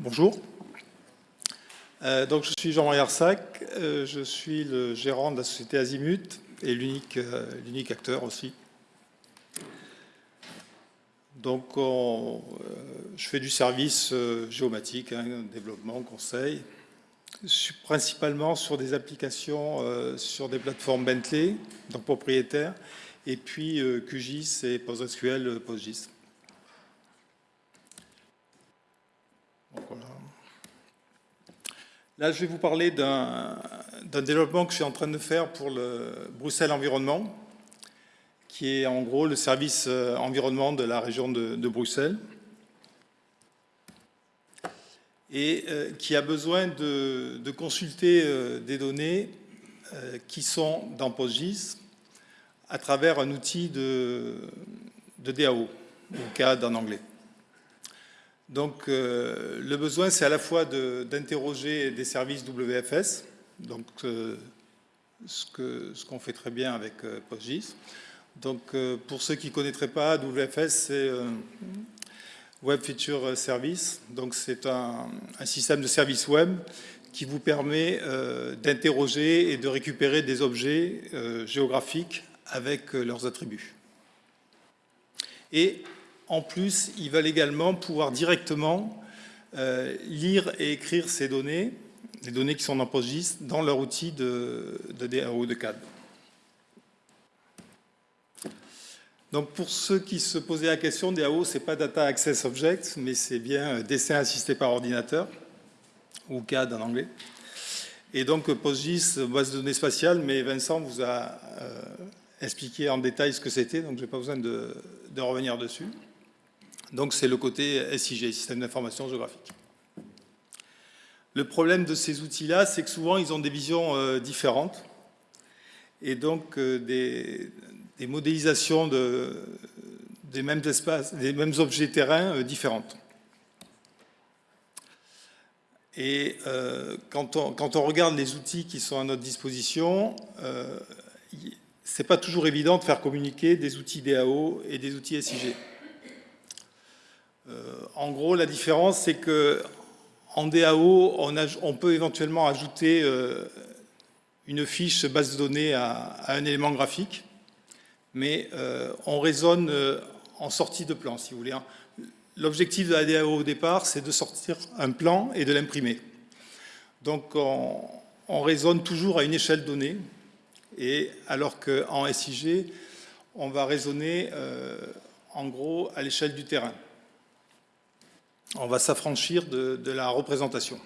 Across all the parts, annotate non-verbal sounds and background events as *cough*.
Bonjour. Euh, donc, je suis Jean-Marie Arsac, euh, je suis le gérant de la société Azimut et l'unique euh, acteur aussi. Donc, je fais du service géomatique, hein, développement, conseil, principalement sur des applications sur des plateformes Bentley, donc propriétaires, et puis QGIS et PostgreSQL PostGIS. Là, je vais vous parler d'un développement que je suis en train de faire pour le Bruxelles Environnement, qui est en gros le service euh, environnement de la région de, Bruxelles, et euh, qui a besoin de, consulter euh, des données qui sont dans PostGIS à travers un outil de, de DAO, ou CAD en anglais. Donc, euh, le besoin, c'est à la fois d'interroger des services WFS, donc euh, ce qu'on fait très bien avec euh, PostGIS. Donc, pour ceux qui ne connaîtraient pas, WFS, c'est Web Feature Service. Donc, c'est un, un, système de service web qui vous permet d'interroger et de récupérer des objets géographiques avec leurs attributs. Et en plus, ils veulent également pouvoir directement euh, lire et écrire ces données, les données qui sont dans PostGIS, dans leur outil de, de DAO de CAD. Donc pour ceux qui se posaient la question, DAO, ce n'est pas Data Access Object, mais c'est bien dessin assisté par ordinateur, ou CAD en anglais. Et donc PostGIS, base de données spatiale, mais Vincent vous a euh, expliqué en détail ce que c'était, donc je n'ai pas besoin de revenir dessus. Donc c'est le côté SIG, Système d'information géographique. Le problème de ces outils-là, c'est que souvent ils ont des visions euh, différentes et donc euh, des, modélisations des mêmes espaces, des mêmes objets terrains euh, différentes. Et quand on, regarde les outils qui sont à notre disposition, c'est pas toujours évident de faire communiquer des outils DAO et des outils SIG. Euh, en gros, la différence, c'est que en DAO, on, peut éventuellement ajouter euh, une fiche base de données à, un élément graphique, mais euh, on raisonne en sortie de plan, si vous voulez. Hein. L'objectif de la DAO au départ, c'est de sortir un plan et de l'imprimer. Donc, on, raisonne toujours à une échelle donnée, et alors qu'en SIG, on va raisonner en gros à l'échelle du terrain on va s'affranchir de, la représentation.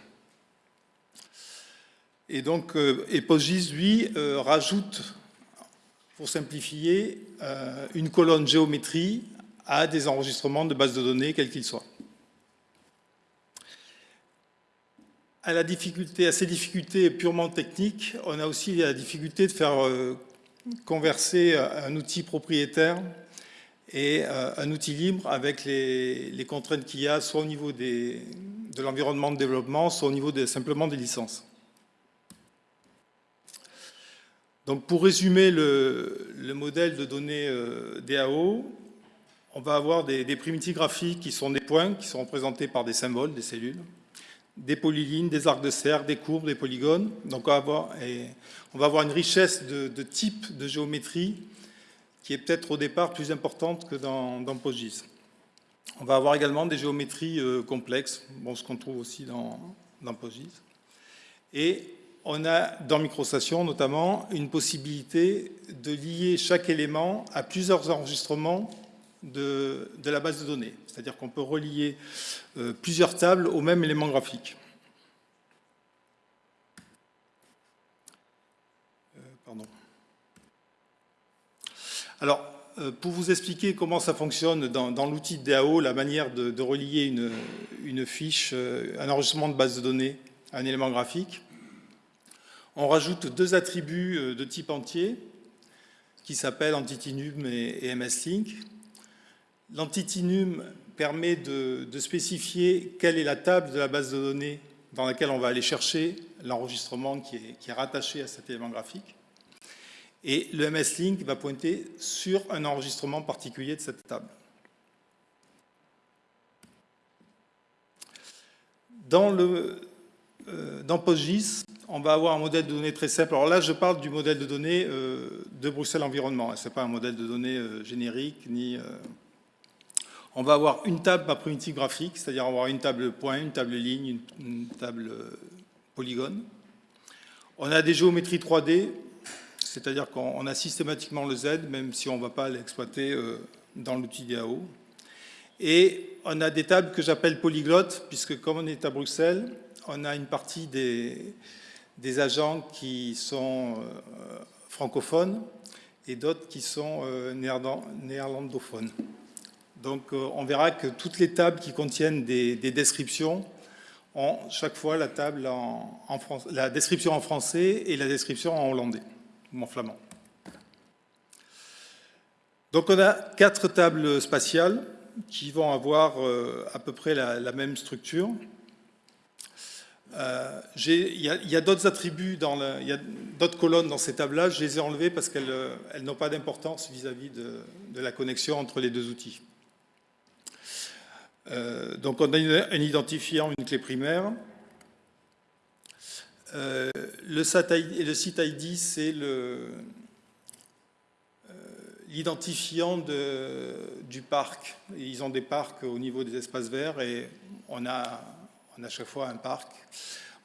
Et donc, euh, EPOSGIS, lui, euh, rajoute, pour simplifier, euh, une colonne géométrie à des enregistrements de bases de données, quels qu'ils soient. À, à ces difficultés purement techniques, on a aussi la difficulté de faire converser un outil propriétaire et euh, un outil libre avec les, contraintes qu'il y a soit au niveau de l'environnement de développement, soit au niveau simplement des licences. Donc pour résumer le, modèle de données euh, DAO, on va avoir des, primitives graphiques qui sont des points, qui sont représentés par des symboles, des cellules, des polylignes, des arcs de cercle, des courbes, des polygones. Donc on va avoir, on va avoir une richesse de, de types de géométrie qui est peut-être au départ plus importante que dans, dans. On va avoir également des géométries euh, complexes, bon, ce qu'on trouve aussi dans, dans. Et on a, dans MicroStation notamment, une possibilité de lier chaque élément à plusieurs enregistrements de, de la base de données. C'est-à-dire qu'on peut relier euh, plusieurs tables au même élément graphique. Alors, euh, pour vous expliquer comment ça fonctionne dans, l'outil DAO, la manière de, relier une, fiche, euh, un enregistrement de base de données à un élément graphique, on rajoute deux attributs euh, de type entier qui s'appellent EntityNum et, et MSLink. L'EntityNum permet de, spécifier quelle est la table de la base de données dans laquelle on va aller chercher l'enregistrement qui est rattaché à cet élément graphique et le MS-Link va pointer sur un enregistrement particulier de cette table. Dans, le, dans PostGIS, on va avoir un modèle de données très simple. Alors là, je parle du modèle de données de Bruxelles Environnement. Ce n'est pas un modèle de données générique, ni... On va avoir une table par primitive graphique, c'est-à-dire avoir une table point, une table ligne, une, table polygone. On a des géométries 3D, c'est-à-dire qu'on a systématiquement le Z, même si on ne va pas l'exploiter dans l'outil DAO. Et on a des tables que j'appelle polyglottes, puisque comme on est à Bruxelles, on a une partie des, agents qui sont euh, francophones et d'autres qui sont euh, néerlandophones. Donc euh, on verra que toutes les tables qui contiennent des, descriptions ont chaque fois la description en français et la description en hollandais, en flamand. Donc on a quatre tables spatiales qui vont avoir euh, à peu près la, même structure. Euh, il y a, d'autres attributs, dans il y a d'autres colonnes dans ces tables-là, je les ai enlevées parce qu'elles euh, n'ont pas d'importance vis-à-vis de, la connexion entre les deux outils. donc on a un identifiant, une clé primaire. Le, site ID, c'est le, l'identifiant du parc. Ils ont des parcs au niveau des espaces verts et on a, à chaque fois un parc.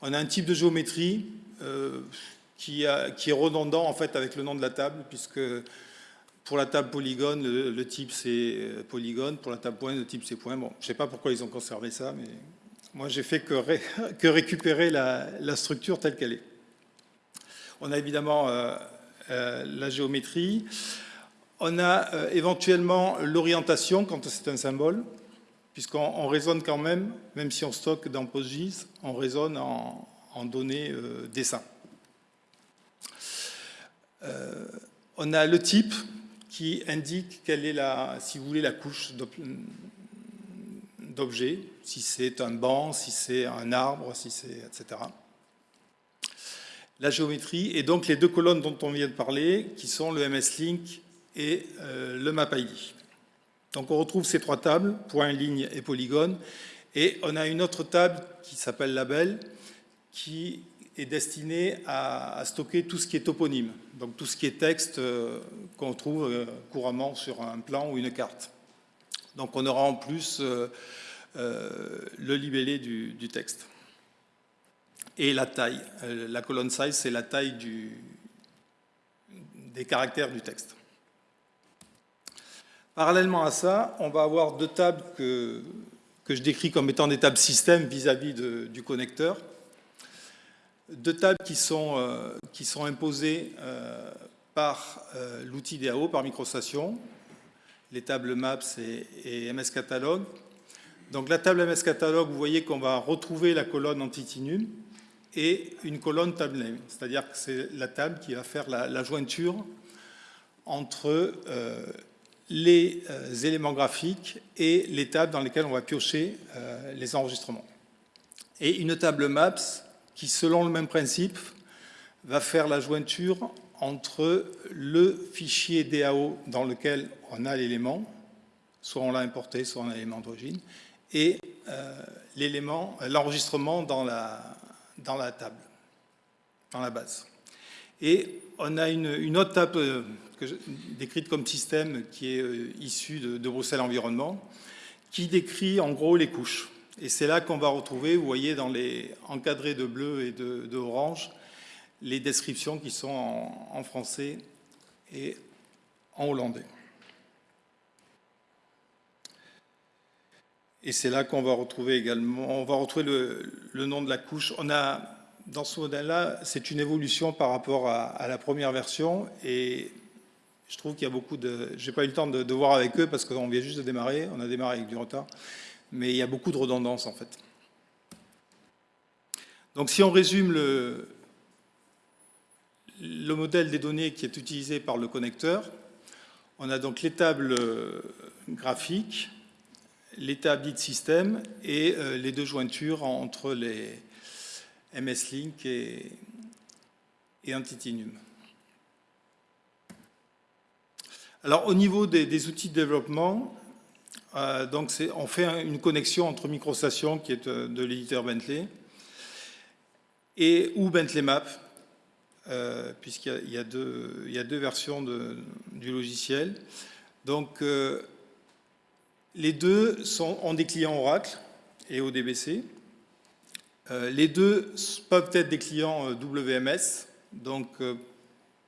On a un type de géométrie euh, qui, est redondant en fait avec le nom de la table puisque pour la table polygone, le, type c'est polygone, pour la table point, le type c'est point. Bon, je ne sais pas pourquoi ils ont conservé ça, mais moi j'ai fait que, *laughs* récupérer la, structure telle qu'elle est. On a évidemment euh, euh, la géométrie. On a euh, éventuellement l'orientation quand c'est un symbole, puisqu'on raisonne quand même, même si on stocke dans PostGIS, on raisonne en, données dessin. On a le type qui indique quelle est la, si vous voulez, la couche d'objet, si c'est un banc, si c'est un arbre, si c'est etc. La géométrie et donc les deux colonnes dont on vient de parler, qui sont le MS-Link et euh, le map ID. Donc on retrouve ces trois tables, point, ligne et polygone, et on a une autre table qui s'appelle label, qui est destinée à, stocker tout ce qui est toponyme, donc tout ce qui est texte euh, qu'on trouve euh, couramment sur un plan ou une carte. Donc on aura en plus le libellé du, texte. Et la taille, la colonne size, c'est la taille des caractères du texte. Parallèlement à ça, on va avoir deux tables que, que je décris comme étant des tables système vis-à-vis du connecteur. Deux tables qui sont, euh, qui sont imposées euh, par euh, l'outil DAO, par microstation, les tables Maps et, MS Catalog. Donc la table MS Catalog, vous voyez qu'on va retrouver la colonne Entity et une colonne table name, c'est-à-dire que c'est la table qui va faire la, jointure entre les euh, éléments graphiques et les tables dans lesquelles on va piocher euh, les enregistrements. Et une table Maps qui, selon le même principe, va faire la jointure entre le fichier DAO dans lequel on a l'élément, soit on l'a importé, soit on a l'élément d'origine, et euh, l'élément, l'enregistrement dans la, dans la table, dans la base. Et on a une, autre table euh, décrite comme système qui est euh, issue de, Bruxelles Environnement, qui décrit en gros les couches. Et c'est là qu'on va retrouver, vous voyez, dans les encadrés de bleu et de, orange, les descriptions qui sont en, français et en hollandais. Et c'est là qu'on va retrouver également, on va retrouver le, nom de la couche. On a dans ce modèle-là, c'est une évolution par rapport à, la première version et je trouve qu'il y a beaucoup de... Je n'ai pas eu le temps de, voir avec eux parce qu'on vient juste de démarrer, on a démarré avec du retard, mais il y a beaucoup de redondance en fait. Donc si on résume le, le modèle des données qui est utilisé par le connecteur, on a donc les tables graphiques, les tables dites système et euh, les deux jointures entre les, MS-Link et, et Alors, au niveau des, outils de développement, donc on fait une connexion entre MicroStation, qui est de, l'éditeur Bentley, et ou Bentley Map, puisqu'il y, a deux versions de, du logiciel. Donc, les deux ont des clients Oracle et ODBC. Euh, les deux peuvent être des clients euh, WMS. Donc, euh,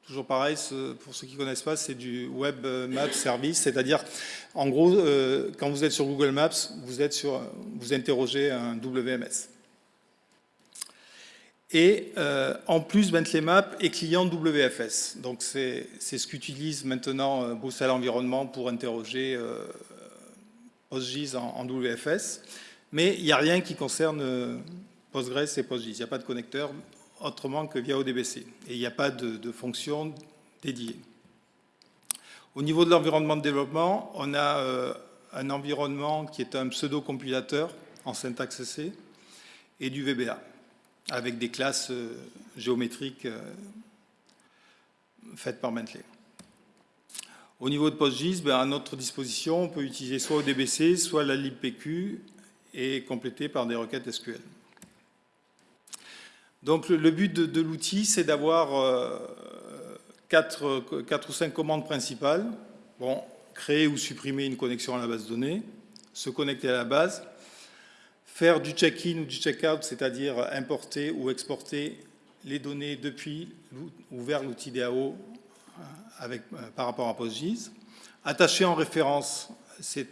toujours pareil, pour ceux qui ne connaissent pas, c'est du Web Map Service. C'est-à-dire, en gros, quand vous êtes sur Google Maps, vous, êtes sur, vous interrogez un WMS. Et en plus, Bentley Map est client WFS. Donc, c'est ce qu'utilise maintenant Bruxelles Environnement pour interroger PostGIS en, WFS, mais il n'y a rien qui concerne euh, Postgres et PostGIS. Il n'y a pas de connecteur autrement que via ODBC. Et il n'y a pas de, fonction dédiée. Au niveau de l'environnement de développement, on a euh, un environnement qui est un pseudo-compilateur en syntaxe C et du VBA, avec des classes euh, géométriques faites par Bentley. Au niveau de PostGIS, ben, à notre disposition, on peut utiliser soit ODBC, soit la libpq et compléter par des requêtes SQL. Donc le, but de, l'outil, c'est d'avoir euh, quatre, ou cinq commandes principales. Créer ou supprimer une connexion à la base de données, se connecter à la base, faire du check-in ou du check-out, c'est-à-dire importer ou exporter les données depuis ou vers l'outil DAO euh, par rapport à PostGIS. Attacher en référence, c'est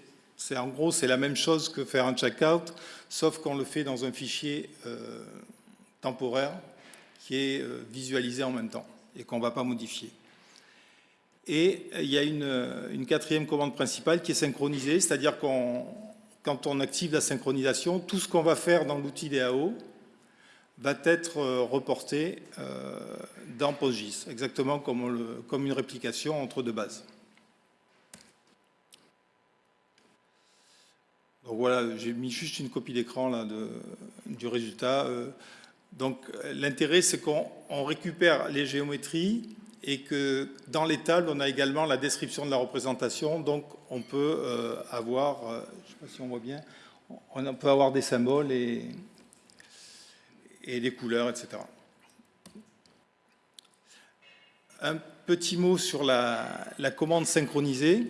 en gros c'est la même chose que faire un checkout, sauf qu'on le fait dans un fichier euh, temporaire qui est euh, visualisé en même temps et qu'on ne va pas modifier. Et il y a une, une, quatrième commande principale qui est synchronisée, c'est-à-dire qu'on quand on active la synchronisation, tout ce qu'on va faire dans l'outil DAO va être reporté dans PostGIS, exactement comme, une réplication entre deux bases. Donc voilà, j'ai mis juste une copie d'écran du résultat. Euh, donc l'intérêt, c'est qu'on récupère les géométries et que dans les tables, on a également la description de la représentation. Donc on peut euh, avoir, euh, je ne sais pas si on voit bien, on peut avoir des symboles et, et des couleurs, etc. Un petit mot sur la, commande synchronisée.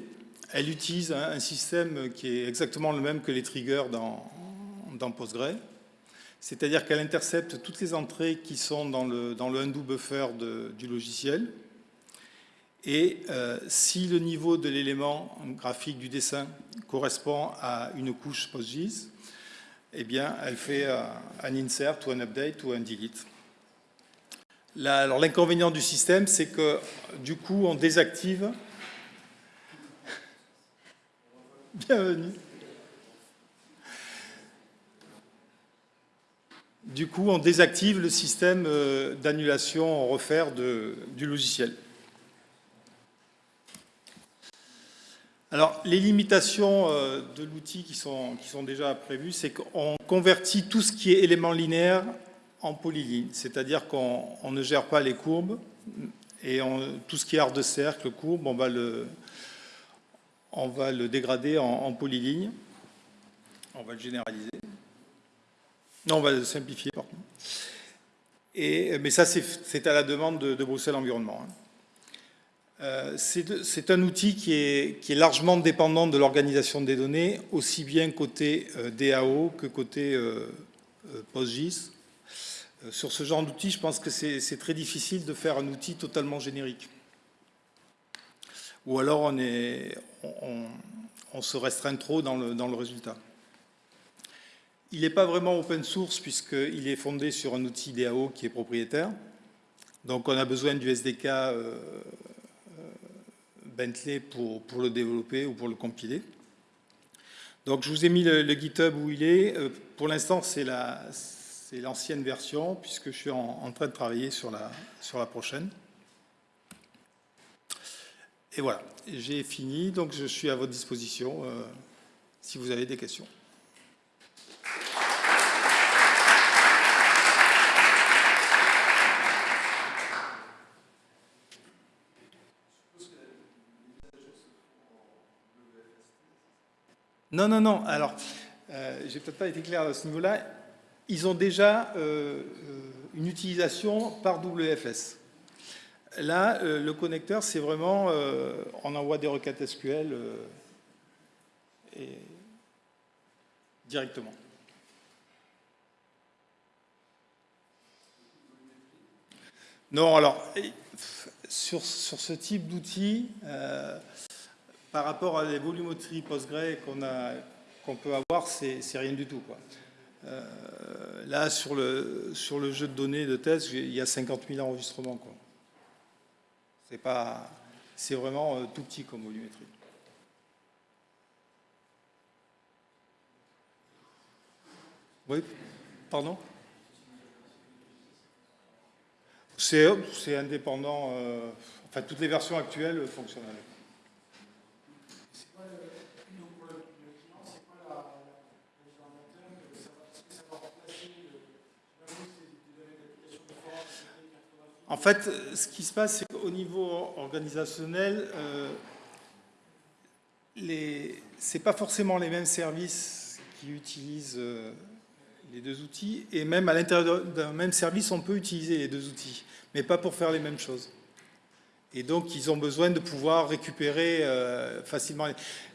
Elle utilise un, système qui est exactement le même que les triggers dans, dans Postgre. C'est-à-dire qu'elle intercepte toutes les entrées qui sont dans le, dans undo buffer du logiciel. Et euh, si le niveau de l'élément graphique du dessin correspond à une couche PostGIS, eh bien, elle fait euh, un insert ou un update ou un delete l'inconvénient du système, c'est que du coup, on désactive. *laughs* Bienvenue. Du coup, on désactive le système euh, d'annulation en refaire du logiciel. Alors, les limitations euh, de l'outil qui sont, déjà prévues, c'est qu'on convertit tout ce qui est élément linéaire en polyligne, c'est-à-dire qu'on ne gère pas les courbes et tout ce qui est art de cercle, courbe, on va le, dégrader en, polyligne. On va le généraliser. Non, on va le simplifier, pardon. Mais ça, c'est à la demande de, Bruxelles Environnement. Hein. Euh, c'est un outil qui est, largement dépendant de l'organisation des données, aussi bien côté euh, DAO que côté euh, PostGIS. Sur ce genre d'outil, je pense que c'est très difficile de faire un outil totalement générique. Ou alors on, se restreint trop dans le, résultat. Il n'est pas vraiment open source puisqu'il est fondé sur un outil DAO qui est propriétaire. Donc on a besoin du SDK Bentley pour, le développer ou pour le compiler. Donc je vous ai mis le, GitHub où il est. pour l'instant, c'est la, c'est l'ancienne version, puisque je suis en, train de travailler sur la, sur la prochaine. Et voilà, j'ai fini, donc je suis à votre disposition euh, si vous avez des questions. Non, non, non. Alors, euh, j'ai peut-être pas été clair à ce niveau-là. Ils ont déjà euh, euh, une utilisation par WFS. Là, euh, le connecteur, c'est vraiment, on envoie des requêtes SQL directement. Non, alors, sur, sur ce type d'outil, par rapport à les volumétries Postgre qu'on qu'on peut avoir, c'est rien du tout. Quoi. Euh, là, sur le, sur le jeu de données de test, il y a 50 000 enregistrements. C'est pas, c'est vraiment euh, tout petit comme volumétrie. Oui, pardon? C'est indépendant. Euh, enfin, toutes les versions actuelles fonctionnent avec. En fait, ce qui se passe, c'est qu'au niveau organisationnel, euh, ce n'est pas forcément les mêmes services qui utilisent euh, les deux outils. Et même à l'intérieur d'un même service, on peut utiliser les deux outils, mais pas pour faire les mêmes choses. Et donc, ils ont besoin de pouvoir récupérer euh, facilement.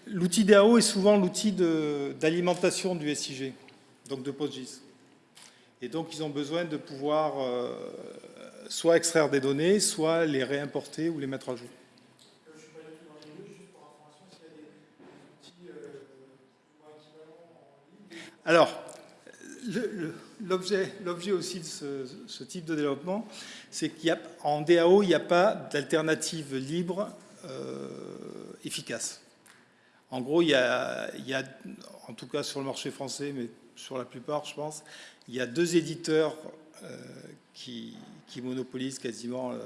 L'outil DAO est souvent l'outil d'alimentation du SIG, donc de PostGIS. Et donc, ils ont besoin de pouvoir euh, soit extraire des données, soit les réimporter ou les mettre à jour. Alors, l'objet aussi de ce, type de développement, c'est qu'en DAO, il n'y a pas d'alternative libre euh, efficace. En gros, il y, a, en tout cas sur le marché français, mais sur la plupart, je pense, il y a deux éditeurs euh, qui, monopolisent quasiment euh,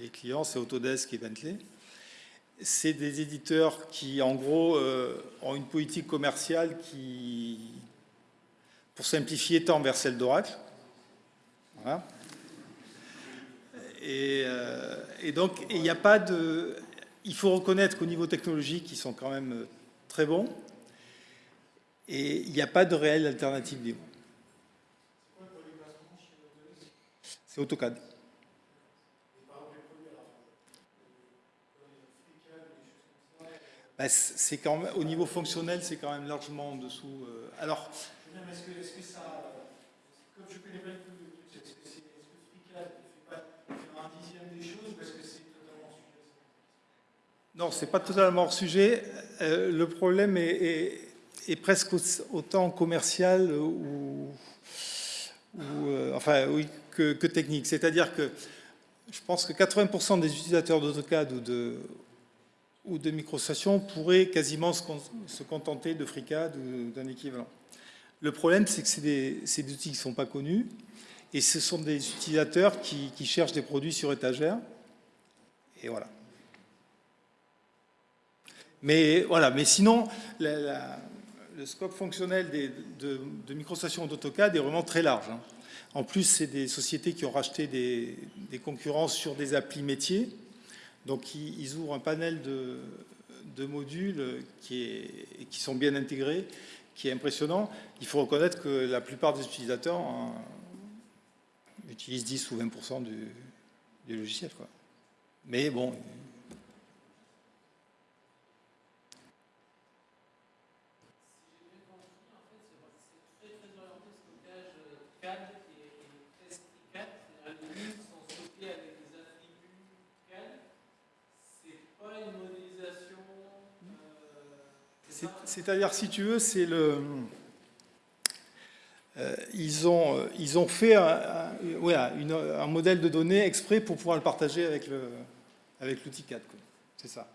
les clients, c'est Autodesk et Bentley. C'est des éditeurs qui, en gros, ont une politique commerciale qui, pour simplifier, tend vers celle d'Oracle. Euh, et, donc, il n'y a pas de... Il faut reconnaître qu'au niveau technologique, ils sont quand même euh, très bons. Et il n'y a pas de réelle alternative libre. C'est AutoCAD. Bah, c'est quand même, au niveau fonctionnel, c'est quand même largement en dessous. Euh, alors, est-ce que, est que, ça, comme je connais pas est-ce que, est, que FreeCAD fait pas un dixième des choses ou est-ce que c'est totalement hors sujet Non, c'est pas totalement hors sujet. Euh, le problème est, est, presque autant commercial ou, euh, enfin, que, que technique. C'est-à-dire que je pense que 80% des utilisateurs d'AutoCAD ou de, ou de microstation pourraient quasiment se, se contenter de FreeCAD ou d'un équivalent. Le problème, c'est que c'est des, des, outils qui ne sont pas connus et ce sont des utilisateurs qui, cherchent des produits sur étagère. Et voilà. Mais, voilà, mais sinon, le scope fonctionnel de, de microstation d'AutoCAD est vraiment très large. Hein. En plus, c'est des sociétés qui ont racheté des, des, concurrences sur des applis métiers. Donc, ils, ouvrent un panel de, modules qui, sont bien intégrés qui est impressionnant. Il faut reconnaître que la plupart des utilisateurs hein, utilisent 10 ou 20% du, du, logiciel. Mais bon. C'est-à-dire, si tu veux, c'est le... Euh, ils, ont, euh, ils ont fait un, un, modèle de données exprès pour pouvoir le partager avec l'outil avec 4. C'est ça.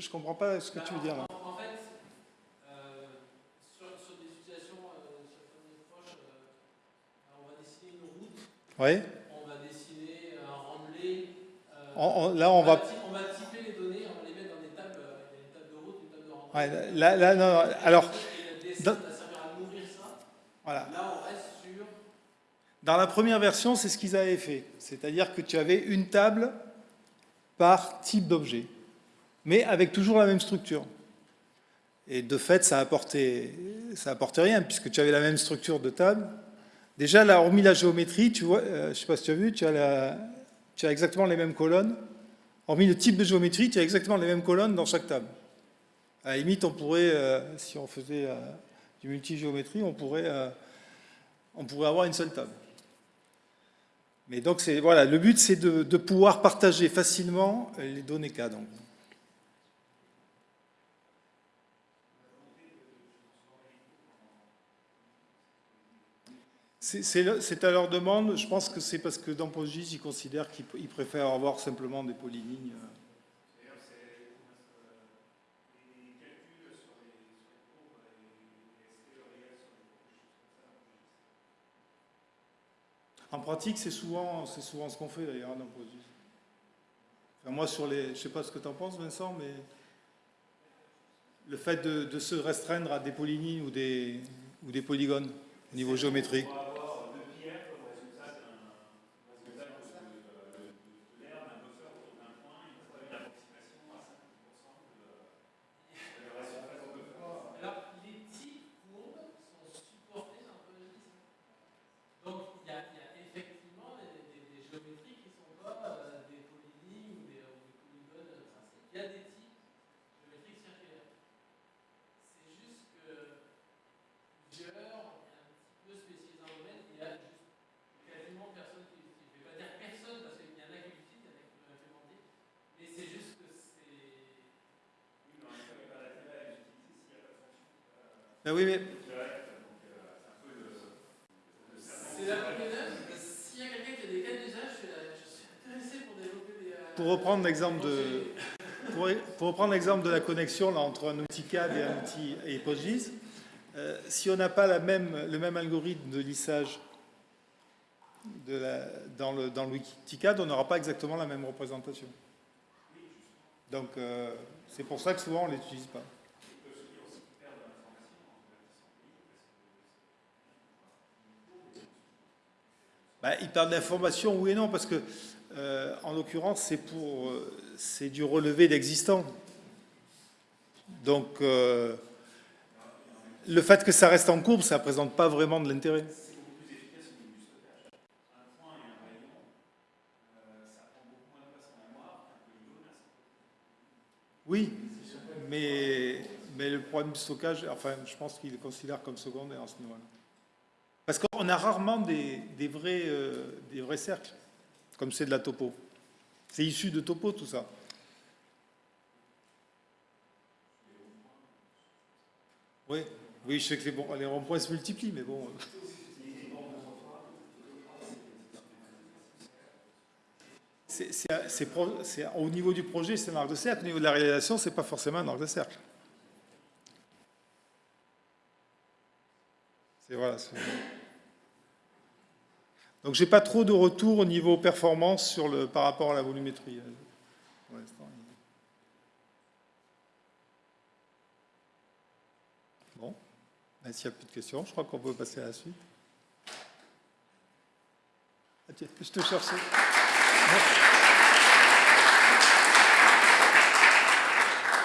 Je ne comprends pas ce que tu veux dire. En, fait, euh, sur, des situations euh, sur euh, on va dessiner une route. Oui. On va dessiner un rendelé. là, on, va... On va typer les données, on va les Ouais, là, là, non, non, alors, Et le dessin dans- va servir à nourrir ça. voilà. Là, on reste sur. Dans la première version, c'est ce qu'ils avaient fait. C'est-à-dire que tu avais une table par type d'objet, mais avec toujours la même structure. Et de fait, ça apportait, ça apportait rien, puisque tu avais la même structure de table. Déjà, là, hormis la géométrie, tu vois, euh, je ne sais pas si tu as vu, tu as, exactement les mêmes colonnes. Hormis le type de géométrie, tu as exactement les mêmes colonnes dans chaque table. À la limite, on pourrait, euh, si on faisait euh, du multigéométrie, on pourrait, on pourrait avoir une seule table. Mais donc, voilà, le but, c'est de, pouvoir partager facilement les données cas. C'est, à leur demande. Je pense que c'est parce que dans PostGIS, ils considèrent qu'ils ils préfèrent avoir simplement des polylignes. En pratique, c'est souvent, ce qu'on fait d'ailleurs dans. Enfin, moi, sur les, je ne sais pas ce que tu en penses, Vincent, mais le fait de, de se restreindre à des polylignes ou des, ou des polygones au niveau géométrique. Alors, les types courbes sont supportés dans le logiciel. Donc, il y, a il y a effectivement des, des- des géométries qui ne sont pas euh, des polylignes ou des, ou des polygones tracés. Il y a des types géométriques circulaires. C'est juste que plusieurs, un petit peu spécialisés dans le domaine, il y a juste quasiment personne qui l'utilise. Je ne vais pas dire personne parce qu'il y en a qui l'utilisent, il y en a qui peuvent implémenter, mais c'est juste que c'est. Ben oui, mais C'est la première S'il y a quelqu'un qui a des cas d'usage, je, suis intéressé pour développer des. pour reprendre l'exemple de, pour, pour reprendre l'exemple de la connexion là, entre un outil CAD et un outil et PostGIS, euh, si on n'a pas la même, le même algorithme de lissage de la- dans, le, dans l'outil CAD, on n'aura pas exactement la même représentation. Donc euh, c'est pour ça que souvent on ne l'utilise pas. Bah, ils perdent l'information, oui et non, parce que, euh, en l'occurrence, euh, c'est du relevé d'existant. Donc, euh, le fait que ça reste en courbe, ça ne présente pas vraiment de l'intérêt. Oui, mais, mais le problème de stockage, enfin, je pense qu'il le considère comme secondaire à ce niveau-là. Parce qu'on a rarement des, vrais, euh, des vrais cercles, comme c'est de la topo. C'est issu de topo, tout ça. Oui, oui, je sais que les, ronds-points se multiplient, mais bon. C'est- au niveau du projet, c'est un arc de cercle. Au niveau de la réalisation, c'est pas forcément un arc de cercle. C'est voilà. Donc j'ai pas trop de retour au niveau performance sur le, par rapport à la volumétrie. euh. Bon, s'il n'y a plus de questions, je crois qu'on peut passer à la suite. Ah, je te cherchais. Merci.